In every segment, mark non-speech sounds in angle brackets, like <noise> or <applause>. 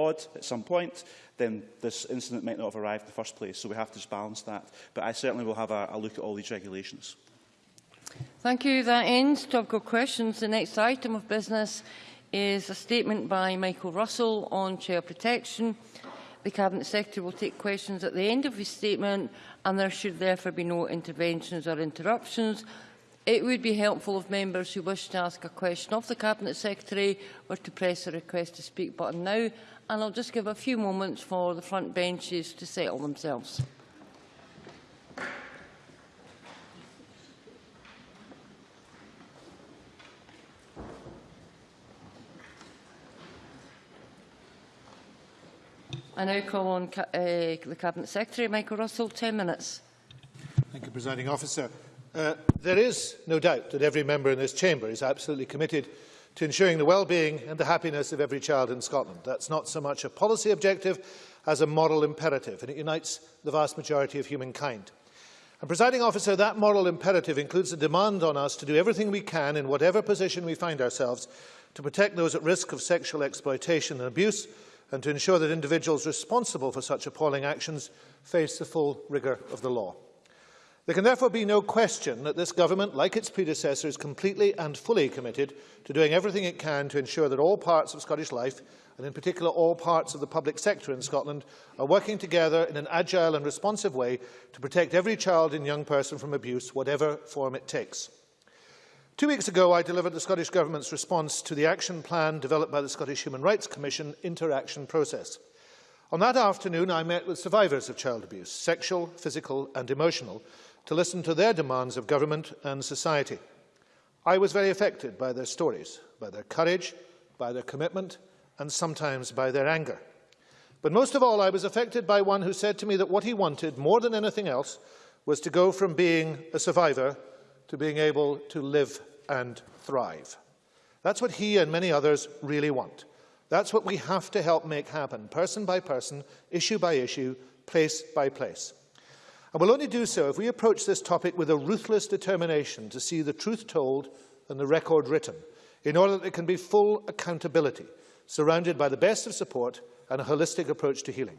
odd at some point, then this incident might not have arrived in the first place. So we have to balance that. But I certainly will have a, a look at all these regulations. Thank you. That ends topical questions. The next item of business is a statement by Michael Russell on child protection. The Cabinet Secretary will take questions at the end of his statement and there should therefore be no interventions or interruptions. It would be helpful if members who wish to ask a question of the Cabinet Secretary were to press the request to speak button now and I'll just give a few moments for the front benches to settle themselves. I now call on uh, the Cabinet Secretary, Michael Russell, 10 minutes. Thank you, Presiding Officer. Uh, there is no doubt that every member in this chamber is absolutely committed to ensuring the well-being and the happiness of every child in Scotland. That's not so much a policy objective as a moral imperative, and it unites the vast majority of humankind. And, Presiding Officer, that moral imperative includes a demand on us to do everything we can in whatever position we find ourselves to protect those at risk of sexual exploitation and abuse and to ensure that individuals responsible for such appalling actions face the full rigour of the law. There can therefore be no question that this government, like its predecessor, is completely and fully committed to doing everything it can to ensure that all parts of Scottish life, and in particular all parts of the public sector in Scotland, are working together in an agile and responsive way to protect every child and young person from abuse, whatever form it takes. Two weeks ago, I delivered the Scottish Government's response to the action plan developed by the Scottish Human Rights Commission interaction process. On that afternoon, I met with survivors of child abuse, sexual, physical and emotional, to listen to their demands of government and society. I was very affected by their stories, by their courage, by their commitment and sometimes by their anger. But most of all, I was affected by one who said to me that what he wanted more than anything else was to go from being a survivor to being able to live and thrive. That's what he and many others really want. That's what we have to help make happen, person by person, issue by issue, place by place. And we'll only do so if we approach this topic with a ruthless determination to see the truth told and the record written, in order that there can be full accountability, surrounded by the best of support and a holistic approach to healing.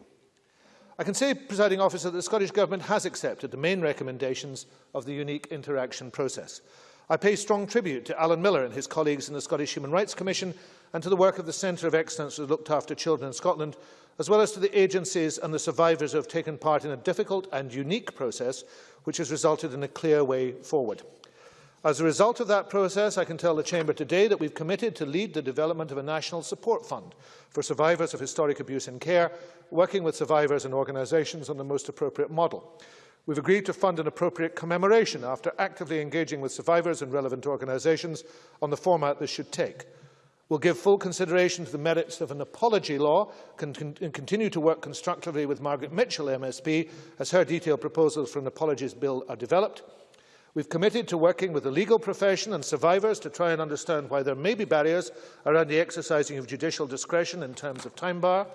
I can say, presiding officer, that the Scottish Government has accepted the main recommendations of the unique interaction process. I pay strong tribute to Alan Miller and his colleagues in the Scottish Human Rights Commission and to the work of the Centre of Excellence that looked after children in Scotland, as well as to the agencies and the survivors who have taken part in a difficult and unique process which has resulted in a clear way forward. As a result of that process, I can tell the Chamber today that we've committed to lead the development of a national support fund for survivors of historic abuse and care, working with survivors and organisations on the most appropriate model. We've agreed to fund an appropriate commemoration after actively engaging with survivors and relevant organisations on the format this should take. We'll give full consideration to the merits of an apology law and continue to work constructively with Margaret Mitchell MSP as her detailed proposals for an apologies bill are developed. We've committed to working with the legal profession and survivors to try and understand why there may be barriers around the exercising of judicial discretion in terms of time bar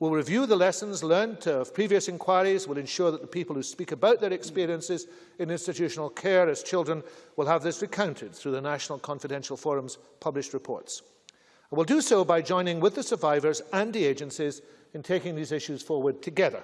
We will review the lessons learned uh, of previous inquiries, We will ensure that the people who speak about their experiences in institutional care as children will have this recounted through the National Confidential Forum's published reports. And will do so by joining with the survivors and the agencies in taking these issues forward together.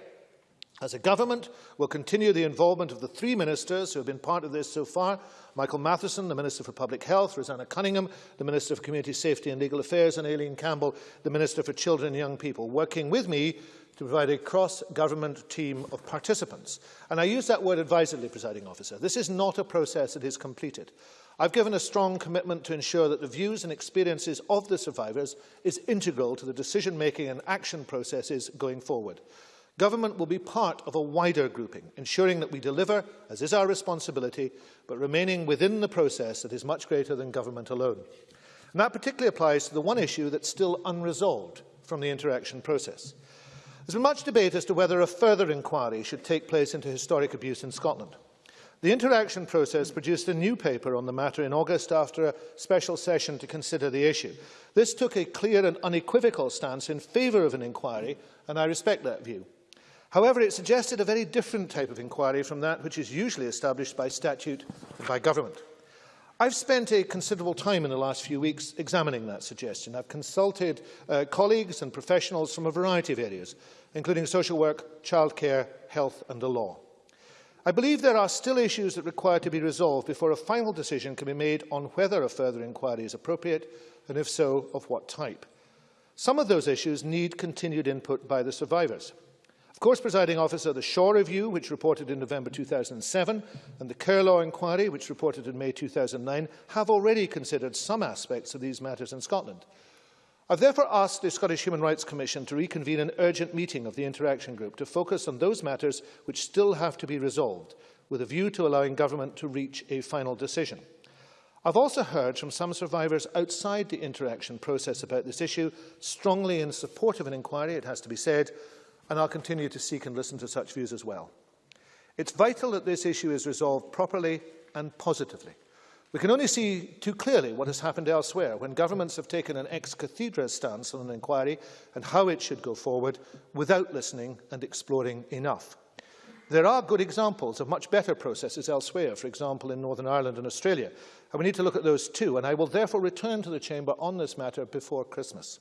As a government, we'll continue the involvement of the three ministers who have been part of this so far, Michael Matheson, the Minister for Public Health, Roseanna Cunningham, the Minister for Community Safety and Legal Affairs, and Aileen Campbell, the Minister for Children and Young People, working with me to provide a cross-government team of participants. And I use that word advisedly, presiding officer. This is not a process that is completed. I've given a strong commitment to ensure that the views and experiences of the survivors is integral to the decision-making and action processes going forward. Government will be part of a wider grouping, ensuring that we deliver, as is our responsibility, but remaining within the process that is much greater than government alone. And that particularly applies to the one issue that's still unresolved from the interaction process. There's been much debate as to whether a further inquiry should take place into historic abuse in Scotland. The interaction process produced a new paper on the matter in August after a special session to consider the issue. This took a clear and unequivocal stance in favour of an inquiry, and I respect that view. However, it suggested a very different type of inquiry from that which is usually established by statute and by government. I've spent a considerable time in the last few weeks examining that suggestion. I've consulted uh, colleagues and professionals from a variety of areas, including social work, childcare, health and the law. I believe there are still issues that require to be resolved before a final decision can be made on whether a further inquiry is appropriate, and if so, of what type. Some of those issues need continued input by the survivors. Of course, presiding officer, the Shaw Review, which reported in November 2007, and the Kerelaw Inquiry, which reported in May 2009, have already considered some aspects of these matters in Scotland. I've therefore asked the Scottish Human Rights Commission to reconvene an urgent meeting of the Interaction Group to focus on those matters which still have to be resolved, with a view to allowing government to reach a final decision. I've also heard from some survivors outside the interaction process about this issue, strongly in support of an inquiry, it has to be said, and I'll continue to seek and listen to such views as well. It's vital that this issue is resolved properly and positively. We can only see too clearly what has happened elsewhere when governments have taken an ex cathedra stance on an inquiry and how it should go forward without listening and exploring enough. There are good examples of much better processes elsewhere, for example in Northern Ireland and Australia, and we need to look at those too, and I will therefore return to the Chamber on this matter before Christmas.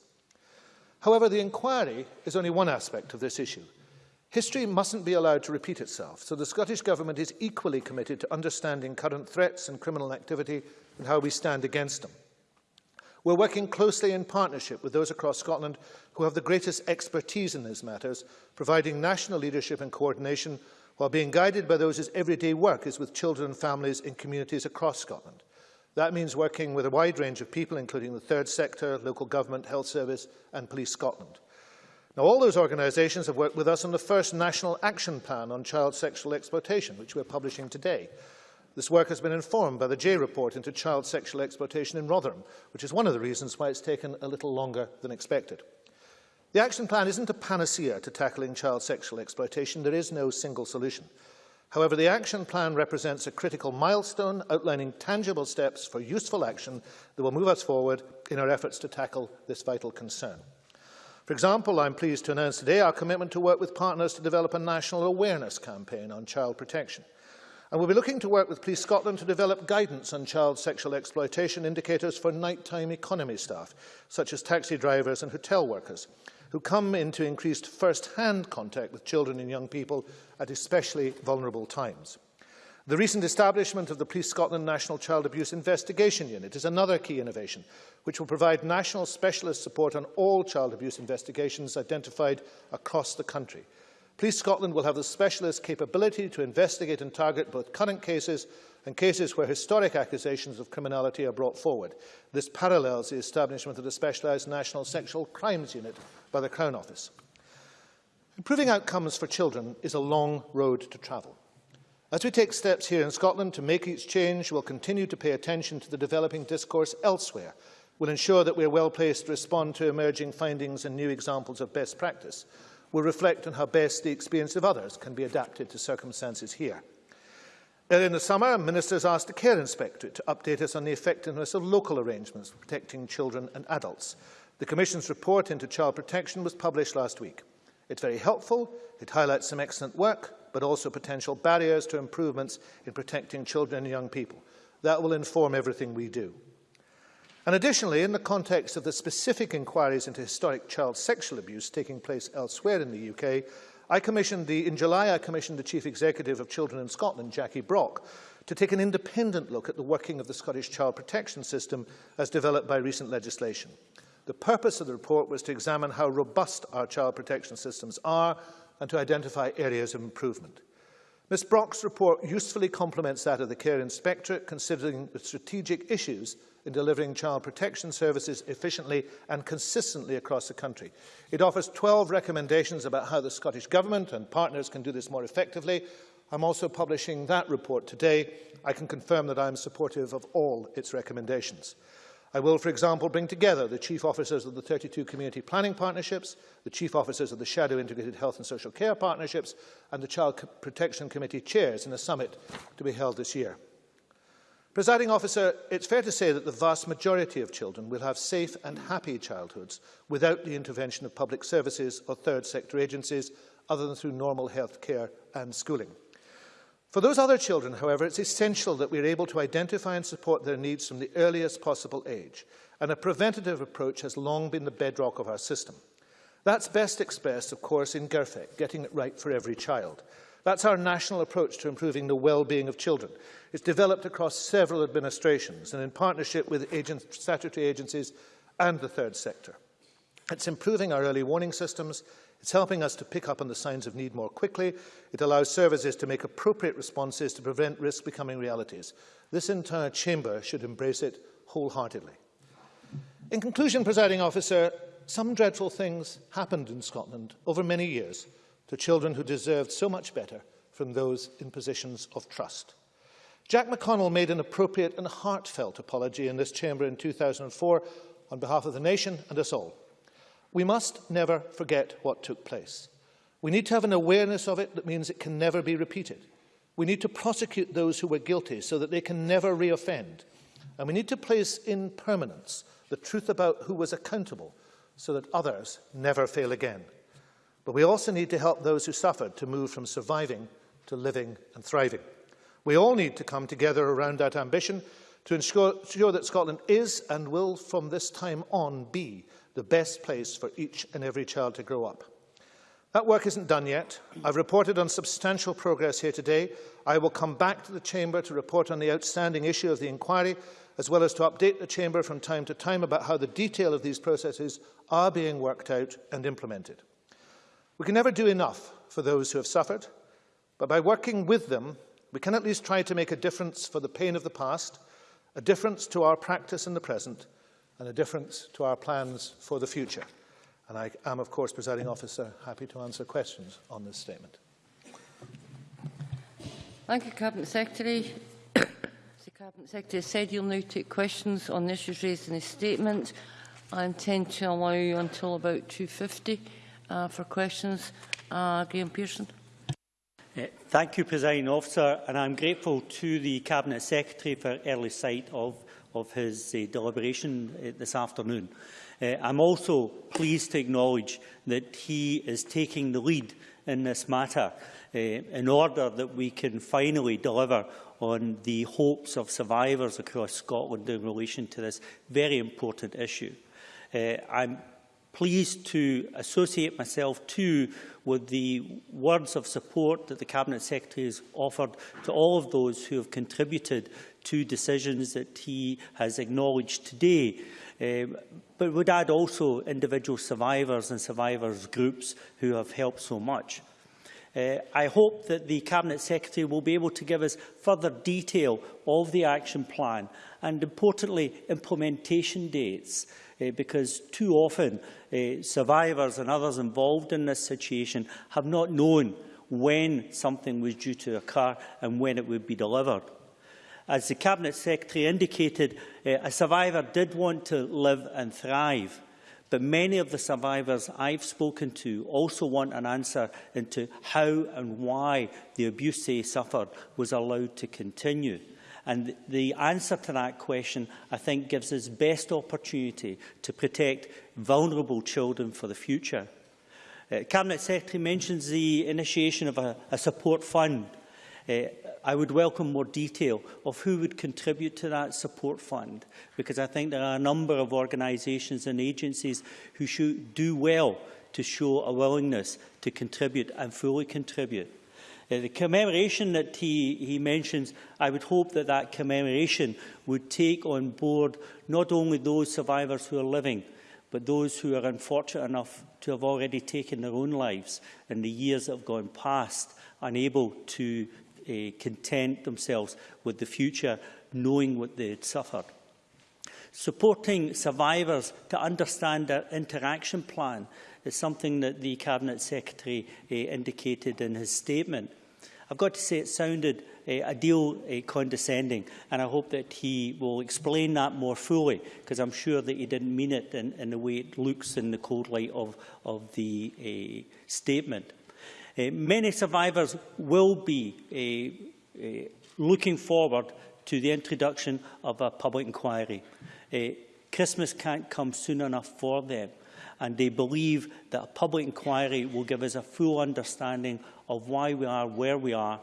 However, the inquiry is only one aspect of this issue. History mustn't be allowed to repeat itself, so the Scottish Government is equally committed to understanding current threats and criminal activity and how we stand against them. We're working closely in partnership with those across Scotland who have the greatest expertise in these matters, providing national leadership and coordination while being guided by those whose everyday work is with children and families in communities across Scotland. That means working with a wide range of people, including the third sector, local government, health service and Police Scotland. Now, all those organisations have worked with us on the first National Action Plan on Child Sexual Exploitation, which we're publishing today. This work has been informed by the Jay report into child sexual exploitation in Rotherham, which is one of the reasons why it's taken a little longer than expected. The action plan isn't a panacea to tackling child sexual exploitation. There is no single solution. However, the action plan represents a critical milestone outlining tangible steps for useful action that will move us forward in our efforts to tackle this vital concern. For example, I'm pleased to announce today our commitment to work with partners to develop a national awareness campaign on child protection. And we'll be looking to work with Police Scotland to develop guidance on child sexual exploitation indicators for nighttime economy staff, such as taxi drivers and hotel workers, who come into increased first-hand contact with children and young people at especially vulnerable times. The recent establishment of the Police Scotland National Child Abuse Investigation Unit is another key innovation, which will provide national specialist support on all child abuse investigations identified across the country. Police Scotland will have the specialist capability to investigate and target both current cases and cases where historic accusations of criminality are brought forward. This parallels the establishment of the specialised National Sexual Crimes Unit by the Crown Office. Improving outcomes for children is a long road to travel. As we take steps here in Scotland to make each change, we'll continue to pay attention to the developing discourse elsewhere. We'll ensure that we are well placed to respond to emerging findings and new examples of best practice We will reflect on how best the experience of others can be adapted to circumstances here. Earlier in the summer, ministers asked the Care Inspectorate to update us on the effectiveness of local arrangements for protecting children and adults. The Commission's report into child protection was published last week. It's very helpful, it highlights some excellent work, but also potential barriers to improvements in protecting children and young people. That will inform everything we do. And additionally, in the context of the specific inquiries into historic child sexual abuse taking place elsewhere in the UK, I commissioned the, in July, I commissioned the Chief Executive of Children in Scotland, Jackie Brock, to take an independent look at the working of the Scottish child protection system as developed by recent legislation. The purpose of the report was to examine how robust our child protection systems are and to identify areas of improvement. Ms Brock's report usefully complements that of the Care Inspectorate, considering the strategic issues in delivering child protection services efficiently and consistently across the country. It offers 12 recommendations about how the Scottish Government and partners can do this more effectively. I'm also publishing that report today. I can confirm that I am supportive of all its recommendations. I will, for example, bring together the chief officers of the 32 community planning partnerships, the chief officers of the shadow integrated health and social care partnerships, and the Child Protection Committee chairs in a summit to be held this year. Presiding officer, it's fair to say that the vast majority of children will have safe and happy childhoods without the intervention of public services or third sector agencies other than through normal health care and schooling. For those other children, however, it's essential that we are able to identify and support their needs from the earliest possible age, and a preventative approach has long been the bedrock of our system. That's best expressed, of course, in GIRFEC, getting it right for every child. That's our national approach to improving the well-being of children. It's developed across several administrations and in partnership with agent, statutory agencies and the third sector. It's improving our early warning systems It's helping us to pick up on the signs of need more quickly. It allows services to make appropriate responses to prevent risk becoming realities. This entire chamber should embrace it wholeheartedly. In conclusion, presiding officer, some dreadful things happened in Scotland over many years to children who deserved so much better from those in positions of trust. Jack McConnell made an appropriate and heartfelt apology in this chamber in 2004 on behalf of the nation and us all. We must never forget what took place. We need to have an awareness of it that means it can never be repeated. We need to prosecute those who were guilty so that they can never reoffend. And we need to place in permanence the truth about who was accountable so that others never fail again. But we also need to help those who suffered to move from surviving to living and thriving. We all need to come together around that ambition to ensure, ensure that Scotland is and will from this time on be the best place for each and every child to grow up. That work isn't done yet. I've reported on substantial progress here today. I will come back to the Chamber to report on the outstanding issue of the inquiry, as well as to update the Chamber from time to time about how the detail of these processes are being worked out and implemented. We can never do enough for those who have suffered, but by working with them, we can at least try to make a difference for the pain of the past, a difference to our practice in the present, and a difference to our plans for the future. And I am, of course, presiding officer, happy to answer questions on this statement. Thank you, Cabinet Secretary. As <coughs> the Cabinet Secretary said you'll now take questions on issues raised in his statement. I intend to allow you until about 2.50 uh, for questions. Uh, Graeme Pearson. Thank you, President Officer, and I'm grateful to the Cabinet Secretary for early sight of, of his uh, deliberation uh, this afternoon. Uh, I'm also pleased to acknowledge that he is taking the lead in this matter uh, in order that we can finally deliver on the hopes of survivors across Scotland in relation to this very important issue. Uh, I'm pleased to associate myself too with the words of support that the Cabinet Secretary has offered to all of those who have contributed to decisions that he has acknowledged today. Um, but would add also individual survivors and survivors groups who have helped so much. Uh, I hope that the Cabinet Secretary will be able to give us further detail of the action plan and, importantly, implementation dates, uh, because too often uh, survivors and others involved in this situation have not known when something was due to occur and when it would be delivered. As the Cabinet Secretary indicated, uh, a survivor did want to live and thrive. But many of the survivors I've spoken to also want an answer into how and why the abuse they suffered was allowed to continue. And the answer to that question, I think, gives us best opportunity to protect vulnerable children for the future. Uh, Cabinet Secretary mentions the initiation of a, a support fund Uh, I would welcome more detail of who would contribute to that support fund, because I think there are a number of organisations and agencies who should do well to show a willingness to contribute and fully contribute. Uh, the commemoration that he, he mentions, I would hope that that commemoration would take on board not only those survivors who are living, but those who are unfortunate enough to have already taken their own lives in the years that have gone past, unable to content themselves with the future, knowing what they had suffered. Supporting survivors to understand their interaction plan is something that the Cabinet Secretary uh, indicated in his statement. I've got to say it sounded uh, a deal uh, condescending, and I hope that he will explain that more fully, because I'm sure that he didn't mean it in, in the way it looks in the cold light of, of the uh, statement. Uh, many survivors will be uh, uh, looking forward to the introduction of a public inquiry. Christmas can't come soon enough for them, and they believe that a public inquiry will give us a full understanding of why we are where we are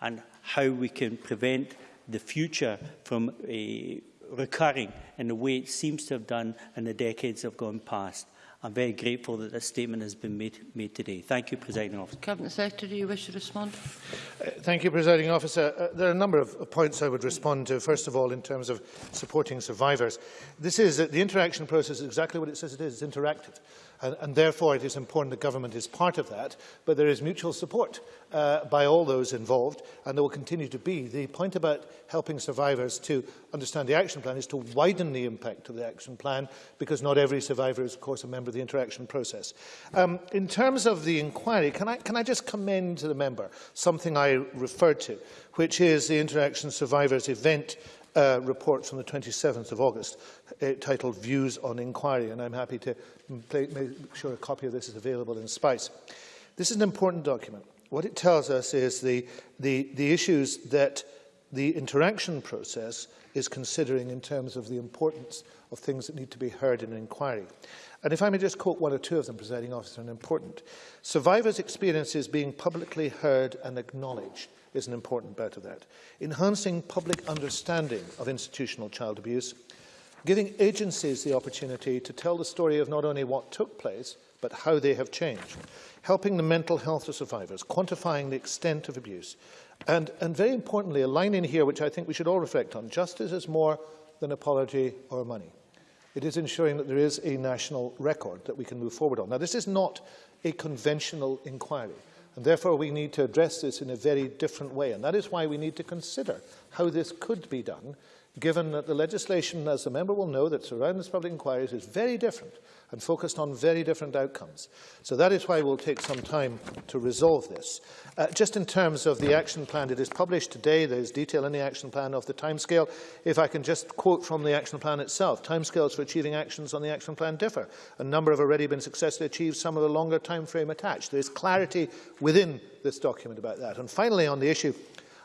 and how we can prevent the future from uh, recurring in the way it seems to have done in the decades that have gone past. I'm very grateful that this statement has been made, made today. Thank you, Presiding Officer. Cabinet Secretary, you wish to respond? Uh, thank you, Presiding Officer. Uh, there are a number of points I would respond to. First of all, in terms of supporting survivors. This is, uh, the interaction process is exactly what it says it is. It's interactive. And, and therefore, it is important that government is part of that, but there is mutual support uh, by all those involved, and there will continue to be. The point about helping survivors to understand the action plan is to widen the impact of the action plan, because not every survivor is, of course, a member of the interaction process. Um, in terms of the inquiry, can I, can I just commend to the member something I referred to, which is the Interaction Survivors event uh, from the 27th of August, uh, titled Views on Inquiry, and I'm happy to play, make sure a copy of this is available in SPICE. This is an important document. What it tells us is the, the, the issues that the interaction process is considering in terms of the importance of things that need to be heard in an inquiry. And if I may just quote one or two of them, presiding officer, and important. Survivors' experiences being publicly heard and acknowledged is an important part of that. Enhancing public understanding of institutional child abuse, giving agencies the opportunity to tell the story of not only what took place, but how they have changed, helping the mental health of survivors, quantifying the extent of abuse, and, and very importantly, a line in here which I think we should all reflect on, justice is more than apology or money. It is ensuring that there is a national record that we can move forward on. Now, this is not a conventional inquiry. And therefore, we need to address this in a very different way. And that is why we need to consider how this could be done, given that the legislation, as the member will know, that surrounds public inquiries is very different and focused on very different outcomes. So that is why we'll take some time to resolve this. Uh, just in terms of the action plan, it is published today. There's detail in the action plan of the timescale. If I can just quote from the action plan itself, timescales for achieving actions on the action plan differ. A number have already been successfully achieved, some of the longer time frame attached. There is clarity within this document about that. And finally, on the issue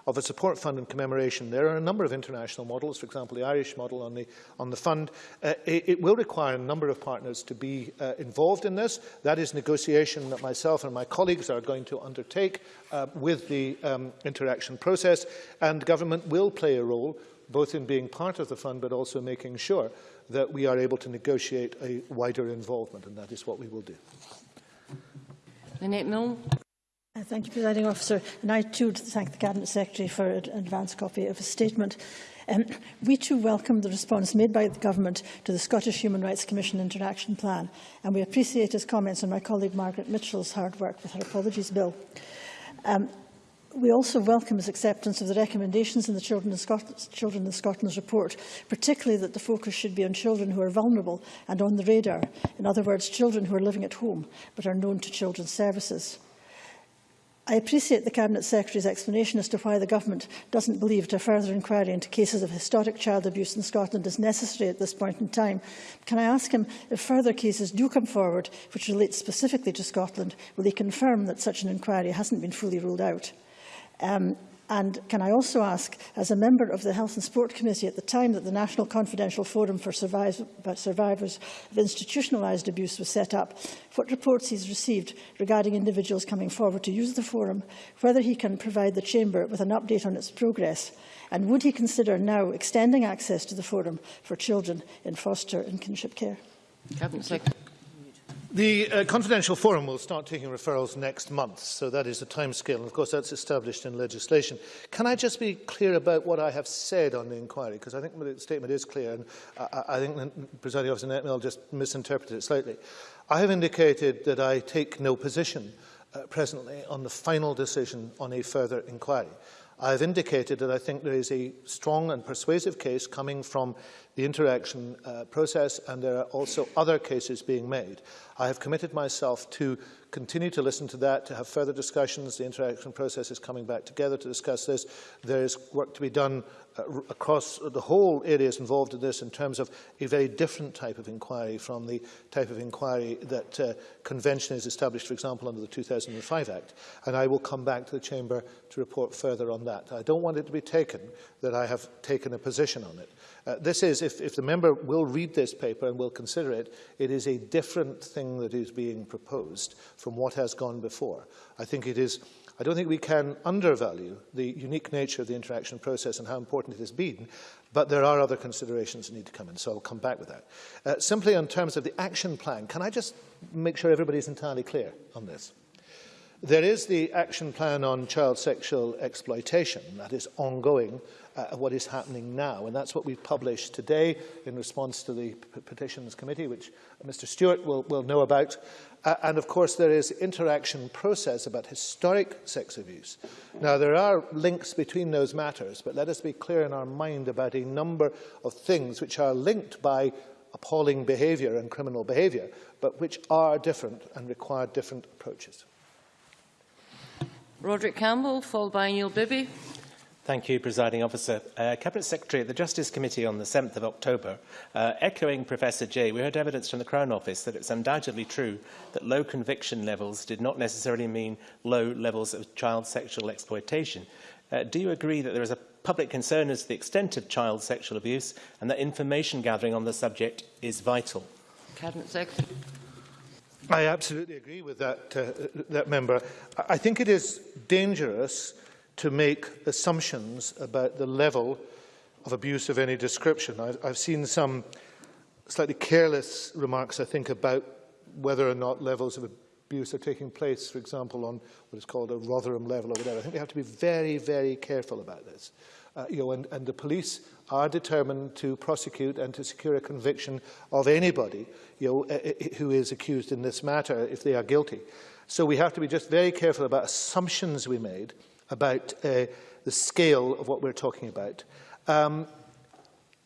of a support fund in commemoration. There are a number of international models, for example, the Irish model on the, on the fund. Uh, it, it will require a number of partners to be uh, involved in this. That is negotiation that myself and my colleagues are going to undertake uh, with the um, interaction process, and government will play a role both in being part of the fund but also making sure that we are able to negotiate a wider involvement, and that is what we will do. Nanette Milne. Uh, thank you, Presiding Officer. And I too thank the Cabinet Secretary for an advance copy of his statement. Um, we too welcome the response made by the Government to the Scottish Human Rights Commission Interaction Plan, and we appreciate his comments on my colleague Margaret Mitchell's hard work with her Apologies Bill. Um, we also welcome his acceptance of the recommendations in the Children in, Scot Children in Scotland's report, particularly that the focus should be on children who are vulnerable and on the radar, in other words, children who are living at home but are known to children's services. I appreciate the Cabinet Secretary's explanation as to why the Government doesn't believe that a further inquiry into cases of historic child abuse in Scotland is necessary at this point in time. Can I ask him if further cases do come forward which relate specifically to Scotland, will he confirm that such an inquiry hasn't been fully ruled out? Um, And can I also ask, as a member of the Health and Sport Committee at the time that the National Confidential Forum for Survivors of Institutionalised Abuse was set up, what reports he's received regarding individuals coming forward to use the forum, whether he can provide the Chamber with an update on its progress, and would he consider now extending access to the forum for children in foster and kinship care? Cabinet Secretary. The uh, confidential forum will start taking referrals next month, so that is the timescale, of course that's established in legislation. Can I just be clear about what I have said on the inquiry, because I think the statement is clear, and I, I think the presiding officer Nanette Milne just misinterpreted it slightly. I have indicated that I take no position uh, presently on the final decision on a further inquiry. I have indicated that I think there is a strong and persuasive case coming from the interaction uh, process, and there are also other cases being made. I have committed myself to continue to listen to that, to have further discussions. The interaction process is coming back together to discuss this. There is work to be done uh, across the whole areas involved in this in terms of a very different type of inquiry from the type of inquiry that uh, convention is established, for example, under the 2005 Act. And I will come back to the Chamber to report further on that. I don't want it to be taken that I have taken a position on it. Uh, this is, if, if the member will read this paper and will consider it, it is a different thing that is being proposed from what has gone before. I think it is I don't think we can undervalue the unique nature of the interaction process and how important it has been, but there are other considerations that need to come in, so I'll come back with that. Uh, simply in terms of the action plan, can I just make sure everybody's entirely clear on this? There is the action plan on child sexual exploitation that is ongoing, uh, what is happening now, and that's what we've published today in response to the P Petitions Committee, which Mr Stewart will, will know about. Uh, and of course, there is interaction process about historic sex abuse. Now, there are links between those matters, but let us be clear in our mind about a number of things which are linked by appalling behaviour and criminal behaviour, but which are different and require different approaches. Roderick Campbell, followed by Neil Bibby. Thank you, Presiding Officer. Uh, Cabinet Secretary at the Justice Committee on the 7th of October, uh, echoing Professor Jay, we heard evidence from the Crown Office that it's undoubtedly true that low conviction levels did not necessarily mean low levels of child sexual exploitation. Uh, do you agree that there is a public concern as to the extent of child sexual abuse and that information gathering on the subject is vital? Cabinet Secretary. I absolutely agree with that, uh, that member. I think it is dangerous to make assumptions about the level of abuse of any description. I've, I've seen some slightly careless remarks, I think, about whether or not levels of abuse are taking place, for example, on what is called a Rotherham level or whatever. I think we have to be very, very careful about this. Uh, you know, and, and the police are determined to prosecute and to secure a conviction of anybody you know, who is accused in this matter if they are guilty. So we have to be just very careful about assumptions we made about uh, the scale of what we're talking about. Um,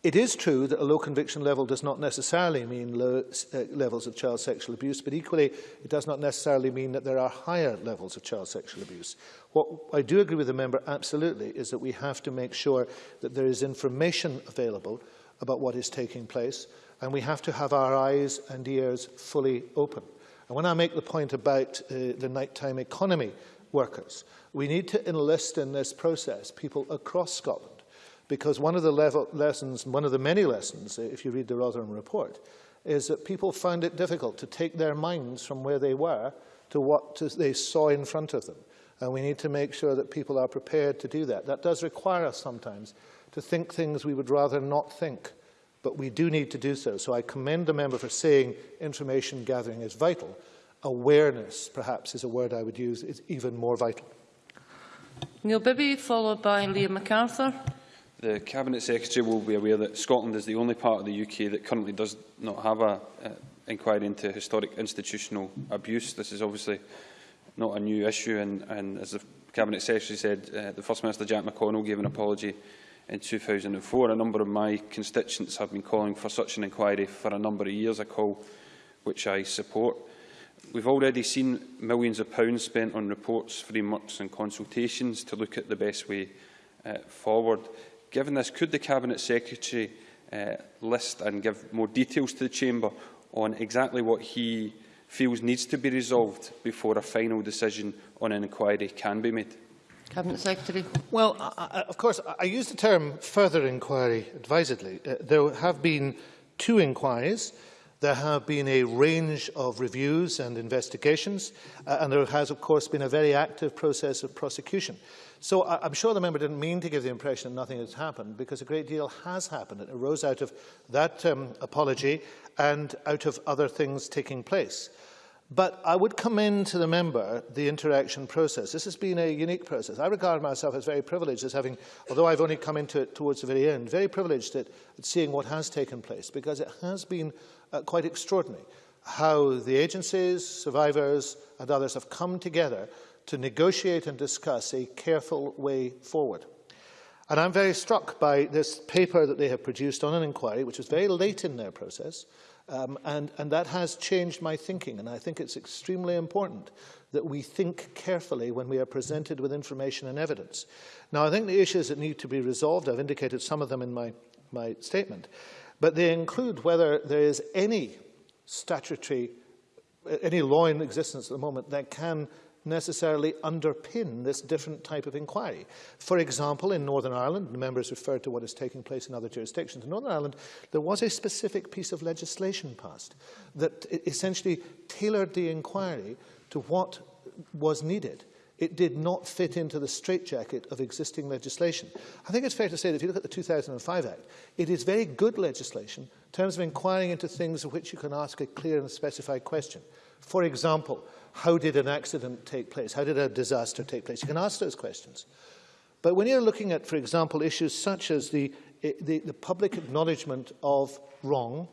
it is true that a low conviction level does not necessarily mean low uh, levels of child sexual abuse, but equally it does not necessarily mean that there are higher levels of child sexual abuse. What I do agree with the member absolutely is that we have to make sure that there is information available about what is taking place, and we have to have our eyes and ears fully open. And when I make the point about uh, the nighttime economy workers, we need to enlist in this process people across Scotland because one of the level lessons, one of the many lessons, uh, if you read the Rotherham report, is that people found it difficult to take their minds from where they were to what to, they saw in front of them. And we need to make sure that people are prepared to do that. That does require us sometimes to think things we would rather not think, but we do need to do so. So I commend the member for saying information gathering is vital. Awareness, perhaps, is a word I would use, is even more vital. Neil Bibby, followed by Liam McArthur. The Cabinet Secretary will be aware that Scotland is the only part of the UK that currently does not have an uh, inquiry into historic institutional abuse. This is obviously not a new issue and, and as the Cabinet Secretary said, uh, the First Minister Jack McConnell gave an apology in 2004. A number of my constituents have been calling for such an inquiry for a number of years, a call which I support. We've already seen millions of pounds spent on reports, frameworks and consultations to look at the best way uh, forward. Given this, could the Cabinet Secretary uh, list and give more details to the Chamber on exactly what he feels needs to be resolved before a final decision on an inquiry can be made? Cabinet Secretary. Well, I, of course, I use the term further inquiry advisedly. Uh, there have been two inquiries. There have been a range of reviews and investigations, uh, and there has, of course, been a very active process of prosecution. So I, I'm sure the member didn't mean to give the impression that nothing has happened, because a great deal has happened. It arose out of that um, apology and out of other things taking place. But I would commend to the member the interaction process. This has been a unique process. I regard myself as very privileged as having, although I've only come into it towards the very end, very privileged at, at seeing what has taken place because it has been uh, quite extraordinary how the agencies, survivors and others have come together to negotiate and discuss a careful way forward. And I'm very struck by this paper that they have produced on an inquiry, which was very late in their process, um, and, and that has changed my thinking. And I think it's extremely important that we think carefully when we are presented with information and evidence. Now, I think the issues that need to be resolved, I've indicated some of them in my, my statement, but they include whether there is any statutory, any law in existence at the moment that can necessarily underpin this different type of inquiry. For example, in Northern Ireland, the members referred to what is taking place in other jurisdictions. In Northern Ireland, there was a specific piece of legislation passed that essentially tailored the inquiry to what was needed it did not fit into the straitjacket of existing legislation. I think it's fair to say that if you look at the 2005 Act, it is very good legislation in terms of inquiring into things of which you can ask a clear and specified question. For example, how did an accident take place? How did a disaster take place? You can ask those questions. But when you're looking at, for example, issues such as the, eh, the, the public acknowledgement of wrong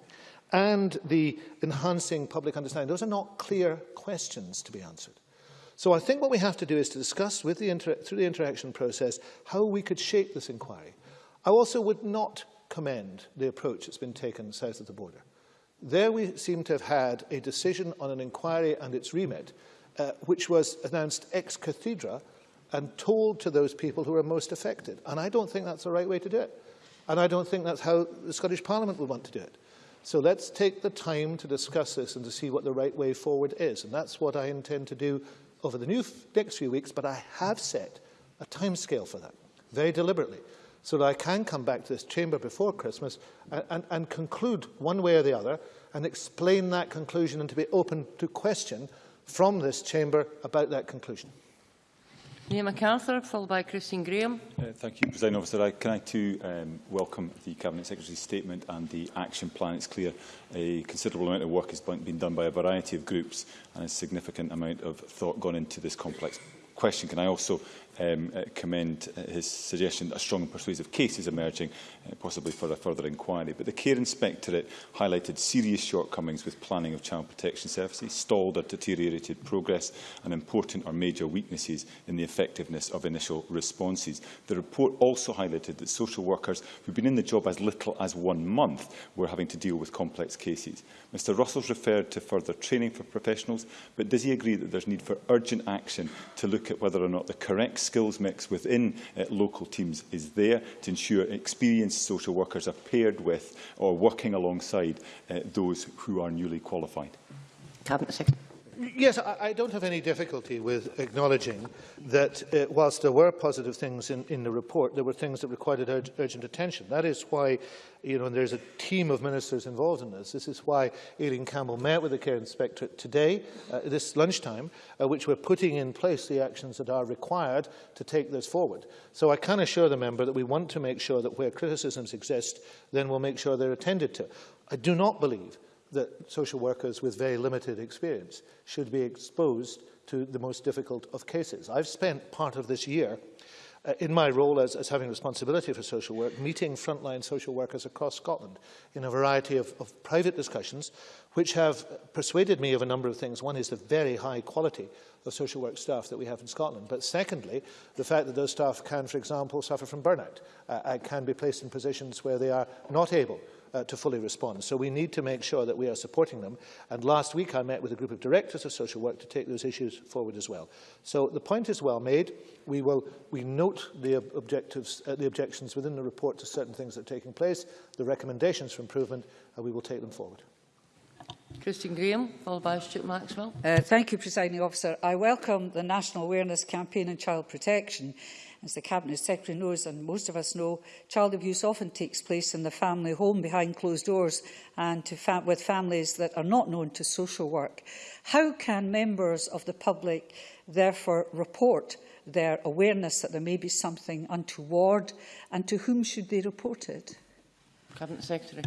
and the enhancing public understanding, those are not clear questions to be answered. So I think what we have to do is to discuss with the through the interaction process how we could shape this inquiry. I also would not commend the approach that's been taken south of the border. There we seem to have had a decision on an inquiry and its remit, uh, which was announced ex cathedra and told to those people who are most affected. And I don't think that's the right way to do it. And I don't think that's how the Scottish Parliament would want to do it. So let's take the time to discuss this and to see what the right way forward is. And that's what I intend to do over the new next few weeks, but I have set a timescale for that, very deliberately, so that I can come back to this chamber before Christmas and, and, and conclude one way or the other and explain that conclusion and to be open to question from this chamber about that conclusion. Neil MacArthur, followed by Christine Graham. Uh, thank you, President Officer. I, can I too um, welcome the Cabinet Secretary's statement and the action plan? It's clear a considerable amount of work has been done by a variety of groups and a significant amount of thought gone into this complex question. Can I also um, uh, commend uh, his suggestion that a strong and persuasive case is emerging, uh, possibly for a further inquiry. But the Care Inspectorate highlighted serious shortcomings with planning of child protection services, stalled or deteriorated progress, and important or major weaknesses in the effectiveness of initial responses. The report also highlighted that social workers who've been in the job as little as one month were having to deal with complex cases. Mr Russell's referred to further training for professionals, but does he agree that there's need for urgent action to look at whether or not the correct skills mix within uh, local teams is there to ensure experienced social workers are paired with or working alongside uh, those who are newly qualified. Cabinet Secretary. Yes, I, don't have any difficulty with acknowledging that uh, whilst there were positive things in, in the report, there were things that required ur urgent attention. That is why, you know, there's a team of ministers involved in this. This is why Aileen Campbell met with the Care Inspectorate today, uh, this lunchtime, uh, which we're putting in place the actions that are required to take this forward. So I can assure the member that we want to make sure that where criticisms exist, then we'll make sure they're attended to. I do not believe that social workers with very limited experience should be exposed to the most difficult of cases. I've spent part of this year uh, in my role as, as having responsibility for social work, meeting frontline social workers across Scotland in a variety of, of private discussions, which have persuaded me of a number of things. One is the very high quality of social work staff that we have in Scotland. But secondly, the fact that those staff can, for example, suffer from burnout, uh, can be placed in positions where they are not able uh, to fully respond. So we need to make sure that we are supporting them. And last week I met with a group of directors of social work to take those issues forward as well. So the point is well made. We will we note the objectives, uh, the objections within the report to certain things that are taking place, the recommendations for improvement, and we will take them forward. Christine Grahame, followed by Stewart Maxwell. Uh, thank you, Presiding Officer. I welcome the National Awareness Campaign on Child Protection As the Cabinet Secretary knows, and most of us know, child abuse often takes place in the family home behind closed doors and to fa with families that are not known to social work. How can members of the public therefore report their awareness that there may be something untoward and to whom should they report it? Cabinet Secretary.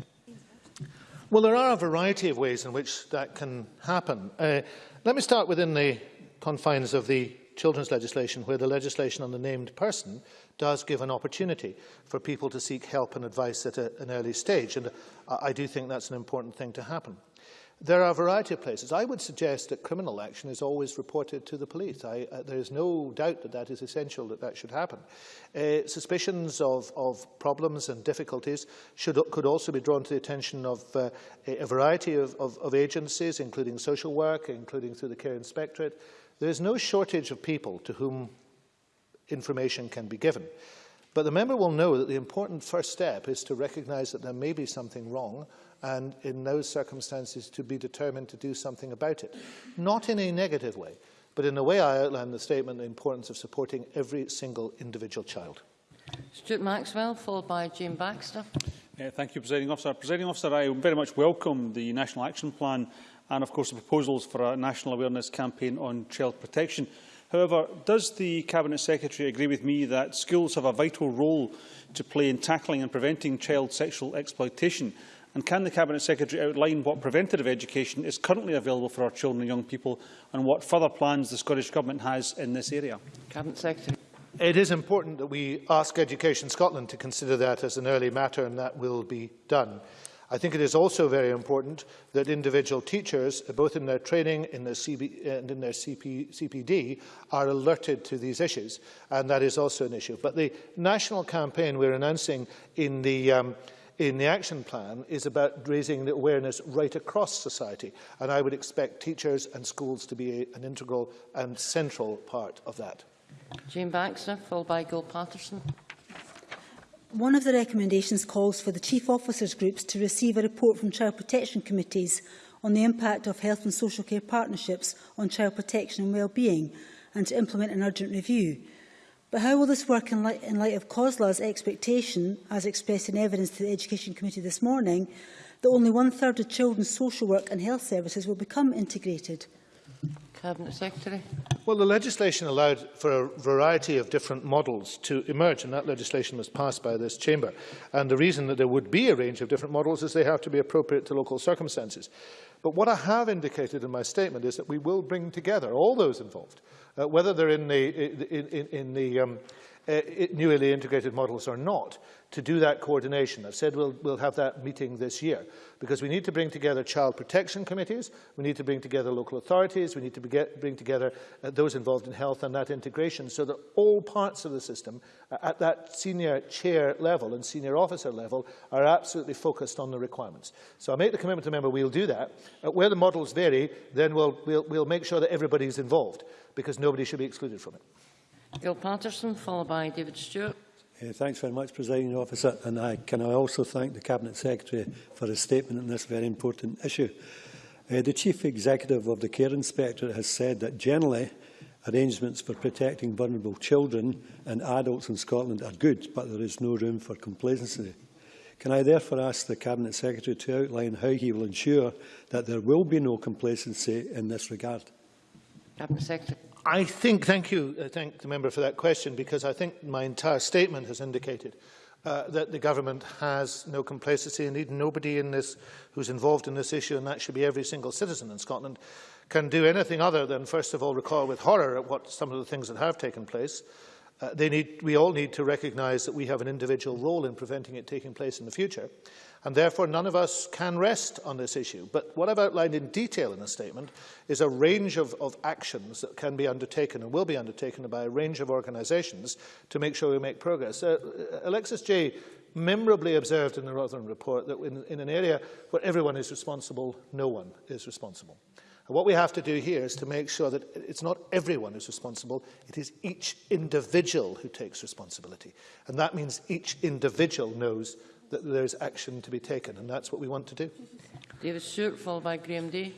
Well, there are a variety of ways in which that can happen. Uh, let me start within the confines of the children's legislation, where the legislation on the named person does give an opportunity for people to seek help and advice at a, an early stage. And I, I do think that's an important thing to happen. There are a variety of places. I would suggest that criminal action is always reported to the police. I, uh, there is no doubt that that is essential, that that should happen. Uh, suspicions of, of problems and difficulties should, could also be drawn to the attention of uh, a variety of, of, of agencies, including social work, including through the Care Inspectorate, There is no shortage of people to whom information can be given. But the member will know that the important first step is to recognise that there may be something wrong and in those circumstances to be determined to do something about it. Not in a negative way, but in the way I outlined in the statement, the importance of supporting every single individual child. Stewart Maxwell, followed by Jayne Baxter. Uh, thank you, Presiding Officer. Presiding Officer, I very much welcome the National Action Plan and of course the proposals for a national awareness campaign on child protection. However, does the Cabinet Secretary agree with me that schools have a vital role to play in tackling and preventing child sexual exploitation? And can the Cabinet Secretary outline what preventative education is currently available for our children and young people and what further plans the Scottish Government has in this area? Cabinet Secretary. It is important that we ask Education Scotland to consider that as an early matter, and that will be done. I think it is also very important that individual teachers, both in their training in their CB, and in their CP, CPD, are alerted to these issues, and that is also an issue. But the national campaign we're announcing in the um, in the action plan is about raising the awareness right across society, and I would expect teachers and schools to be an integral and central part of that. Jayne Baxter, followed by Gil Paterson. One of the recommendations calls for the Chief Officers Groups to receive a report from Child Protection Committees on the impact of health and social care partnerships on child protection and well-being and to implement an urgent review. But how will this work in, light, in light of COSLA's expectation, as expressed in evidence to the Education Committee this morning, that only one-third of children's social work and health services will become integrated? Cabinet Secretary. Well, the legislation allowed for a variety of different models to emerge, and that legislation was passed by this chamber. And the reason that there would be a range of different models is they have to be appropriate to local circumstances. But what I have indicated in my statement is that we will bring together all those involved, uh, whether they're in the, in, in, in the um, uh, newly integrated models or not, to do that coordination. I've said we'll, we'll have that meeting this year because we need to bring together child protection committees, we need to bring together local authorities, we need to get, bring together uh, those involved in health and that integration so that all parts of the system uh, at that senior chair level and senior officer level are absolutely focused on the requirements. So I make the commitment to member we'll do that. Uh, where the models vary, then we'll, we'll, we'll make sure that everybody's involved because nobody should be excluded from it. Gil Patterson, followed by David Stewart. Uh, thanks very much, Presiding Officer, and I can I also thank the Cabinet Secretary for his statement on this very important issue. Uh, the Chief Executive of the Care Inspector has said that generally arrangements for protecting vulnerable children and adults in Scotland are good, but there is no room for complacency. Can I therefore ask the Cabinet Secretary to outline how he will ensure that there will be no complacency in this regard? Cabinet Secretary. I think, thank you, uh, thank the member for that question, because I think my entire statement has indicated uh, that the government has no complacency. Indeed, nobody in this who's involved in this issue, and that should be every single citizen in Scotland, can do anything other than, first of all, recall with horror at what some of the things that have taken place. Uh, they need, we all need to recognise that we have an individual role in preventing it taking place in the future and therefore none of us can rest on this issue. But what I've outlined in detail in the statement is a range of, of actions that can be undertaken and will be undertaken by a range of organisations to make sure we make progress. Uh, Alexis Jay memorably observed in the Rotherham report that in, in an area where everyone is responsible, no one is responsible. And what we have to do here is to make sure that it's not everyone who's responsible, it is each individual who takes responsibility. And that means each individual knows that there is action to be taken, and that's what we want to do. David Stewart, followed by Graham Day.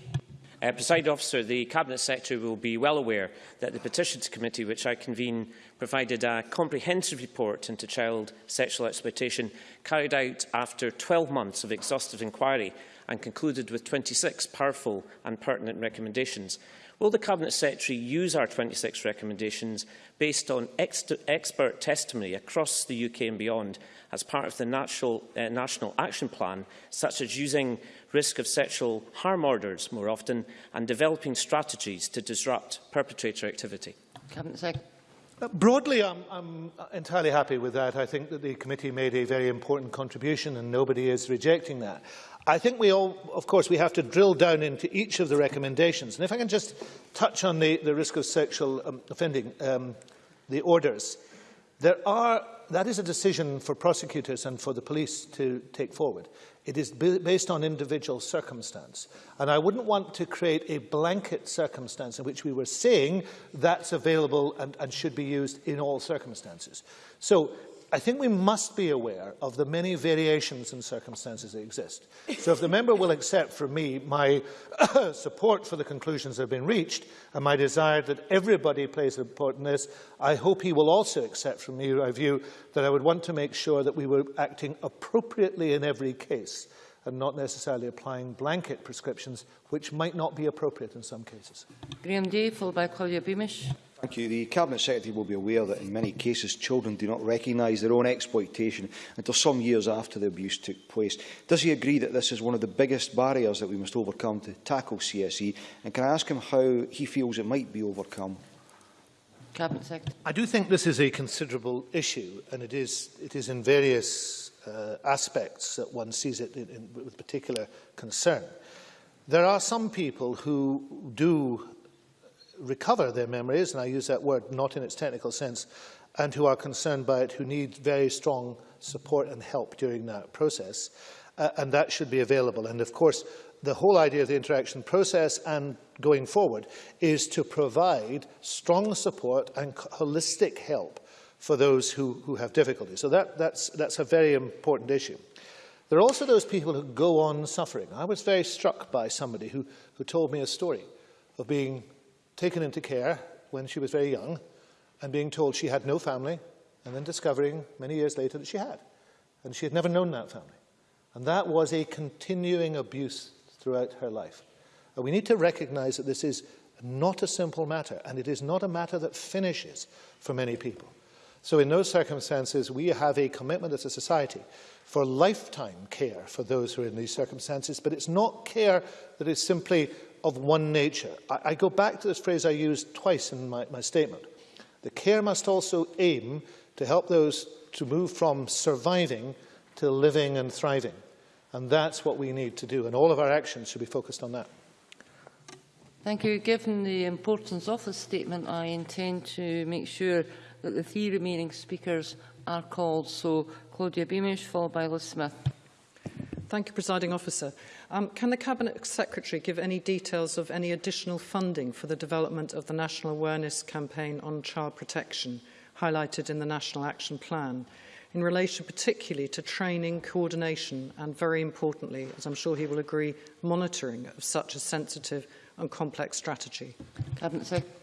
Uh, President Officer, the Cabinet Secretary will be well aware that the Petitions Committee, which I convene, provided a comprehensive report into child sexual exploitation carried out after 12 months of exhaustive inquiry and concluded with 26 powerful and pertinent recommendations. Will the Cabinet Secretary use our 26 recommendations based on ex expert testimony across the UK and beyond as part of the national, uh, national action plan, such as using risk of sexual harm orders more often and developing strategies to disrupt perpetrator activity? Cabinet Secretary. Uh, broadly, I'm, I'm entirely happy with that. I think that the committee made a very important contribution and nobody is rejecting that. I think we all, of course, we have to drill down into each of the recommendations. And if I can just touch on the, the risk of sexual um, offending, um, the orders. There are that is a decision for prosecutors and for the police to take forward. It is based on individual circumstance. And I wouldn't want to create a blanket circumstance in which we were saying that's available and, and should be used in all circumstances. So I think we must be aware of the many variations and circumstances that exist. So if the member will accept from me my <coughs> support for the conclusions that have been reached and my desire that everybody plays a part in this, I hope he will also accept from me my view that I would want to make sure that we were acting appropriately in every case and not necessarily applying blanket prescriptions which might not be appropriate in some cases. Graeme Dey, followed by Claudia Beamish. Thank you. The Cabinet Secretary will be aware that in many cases children do not recognise their own exploitation until some years after the abuse took place. Does he agree that this is one of the biggest barriers that we must overcome to tackle CSE? And can I ask him how he feels it might be overcome? Cabinet Secretary. I do think this is a considerable issue, and it is, it is in various uh, aspects that one sees it in, in, with particular concern. There are some people who do recover their memories, and I use that word not in its technical sense, and who are concerned by it, who need very strong support and help during that process. Uh, and that should be available. And of course, the whole idea of the interaction process and going forward is to provide strong support and holistic help for those who, who have difficulty. So that, that's, that's a very important issue. There are also those people who go on suffering. I was very struck by somebody who, who told me a story of being taken into care when she was very young and being told she had no family and then discovering many years later that she had. And she had never known that family. And that was a continuing abuse throughout her life. And we need to recognize that this is not a simple matter, and it is not a matter that finishes for many people. So in those circumstances, we have a commitment as a society for lifetime care for those who are in these circumstances, but it's not care that is simply of one nature. I, I go back to this phrase I used twice in my, my statement. The care must also aim to help those to move from surviving to living and thriving. And that's what we need to do, and all of our actions should be focused on that. Thank you. Given the importance of this statement, I intend to make sure that the three remaining speakers are called. So, Claudia Beamish, followed by Liz Smith. Thank you, Presiding Officer. Um, can the Cabinet Secretary give any details of any additional funding for the development of the National Awareness Campaign on Child Protection, highlighted in the National Action Plan, in relation particularly to training, coordination and, very importantly, as I'm sure he will agree, monitoring of such a sensitive and complex strategy? Cabinet Secretary.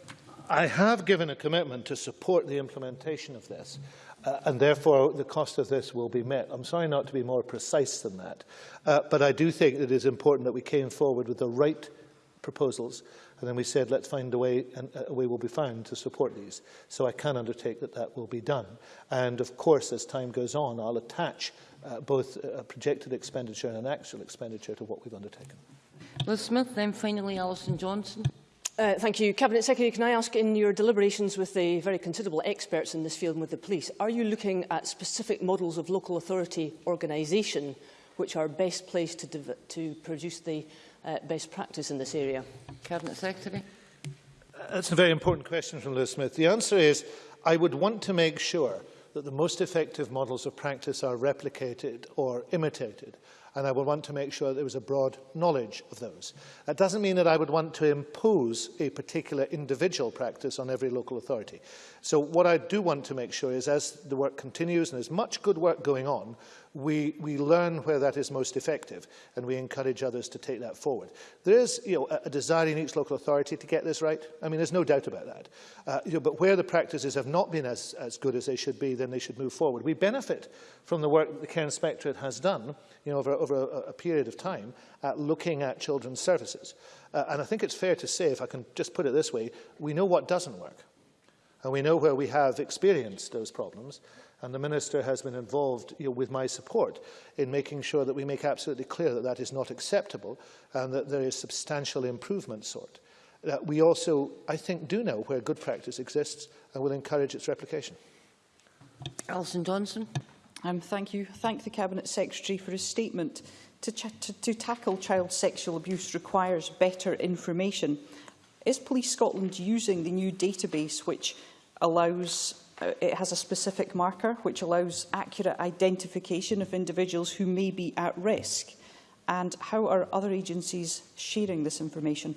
I have given a commitment to support the implementation of this uh, and therefore the cost of this will be met. I'm sorry not to be more precise than that, uh, but I do think it is important that we came forward with the right proposals and then we said let's find a way and a way will be found to support these. So I can undertake that that will be done. And of course, as time goes on, I'll attach uh, both projected expenditure and an actual expenditure to what we've undertaken. Liz Smith, then finally Alison Johnstone. Uh, thank you. Cabinet Secretary, can I ask, in your deliberations with the very considerable experts in this field and with the police, are you looking at specific models of local authority organisation which are best placed to, to produce the uh, best practice in this area? Cabinet Secretary. That's a very important question from Liz Smith. The answer is I would want to make sure that the most effective models of practice are replicated or imitated and I would want to make sure there was a broad knowledge of those. That doesn't mean that I would want to impose a particular individual practice on every local authority. So what I do want to make sure is as the work continues and there's much good work going on, we, we learn where that is most effective and we encourage others to take that forward. There is you know, a, a desire in each local authority to get this right. I mean, there's no doubt about that. Uh, you know, but where the practices have not been as, as good as they should be, then they should move forward. We benefit from the work that the Care Inspectorate has done you know, over, over a, a period of time at looking at children's services. Uh, and I think it's fair to say, if I can just put it this way, we know what doesn't work. And we know where we have experienced those problems. And the Minister has been involved you know, with my support in making sure that we make absolutely clear that that is not acceptable and that there is substantial improvement sought. Uh, we also, I think, do know where good practice exists and will encourage its replication. Alison Johnstone. Um, thank you. Thank the Cabinet Secretary for his statement. To, to, to tackle child sexual abuse requires better information. Is Police Scotland using the new database which allows it has a specific marker which allows accurate identification of individuals who may be at risk? And how are other agencies sharing this information?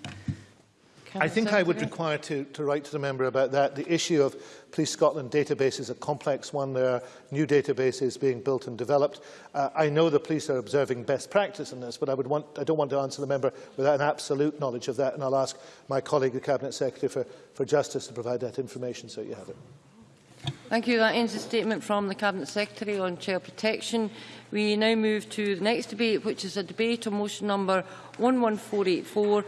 I think I would require to, to write to the member about that. The issue of Police Scotland database is a complex one. There are new databases being built and developed. Uh, I know the police are observing best practice in this, but I, would want, I don't want to answer the member without an absolute knowledge of that, and I'll ask my colleague, the Cabinet Secretary for, for Justice, to provide that information so you have it. Thank you. That ends the statement from the Cabinet Secretary on Child Protection. We now move to the next debate, which is a debate on motion number 11484,